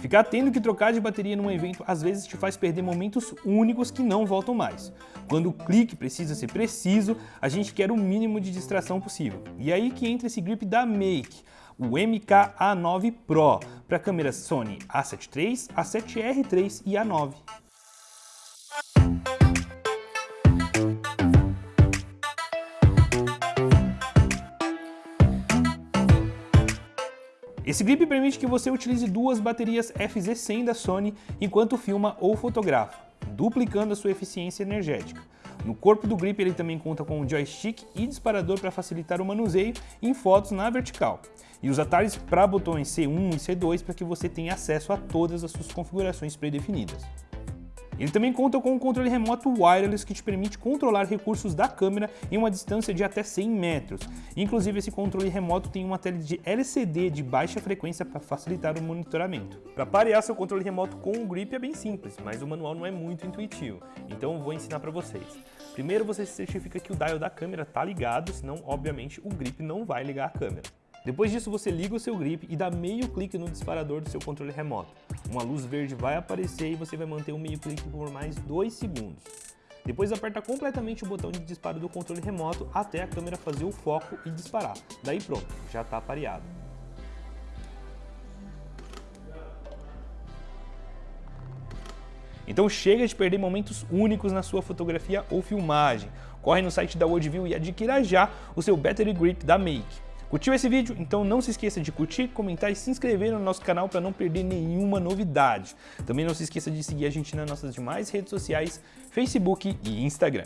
Ficar tendo que trocar de bateria num evento às vezes te faz perder momentos únicos que não voltam mais. Quando o clique precisa ser preciso, a gente quer o mínimo de distração possível. E aí que entra esse grip da Make, o MK-A9 Pro, para câmeras Sony A7 III, A7R III e A9. Esse grip permite que você utilize duas baterias FZ100 da Sony enquanto filma ou fotografa, duplicando a sua eficiência energética. No corpo do grip ele também conta com um joystick e disparador para facilitar o manuseio em fotos na vertical. E os atalhos para botões C1 e C2 para que você tenha acesso a todas as suas configurações predefinidas. Ele também conta com um controle remoto wireless que te permite controlar recursos da câmera em uma distância de até 100 metros. Inclusive esse controle remoto tem uma tela de LCD de baixa frequência para facilitar o monitoramento. Para parear seu controle remoto com o grip é bem simples, mas o manual não é muito intuitivo, então vou ensinar para vocês. Primeiro você se certifica que o dial da câmera está ligado, senão obviamente o grip não vai ligar a câmera. Depois disso, você liga o seu grip e dá meio clique no disparador do seu controle remoto. Uma luz verde vai aparecer e você vai manter o meio clique por mais 2 segundos. Depois aperta completamente o botão de disparo do controle remoto até a câmera fazer o foco e disparar. Daí pronto, já está pareado. Então chega de perder momentos únicos na sua fotografia ou filmagem. Corre no site da Worldview e adquira já o seu Battery Grip da Make. Curtiu esse vídeo? Então não se esqueça de curtir, comentar e se inscrever no nosso canal para não perder nenhuma novidade. Também não se esqueça de seguir a gente nas nossas demais redes sociais, Facebook e Instagram.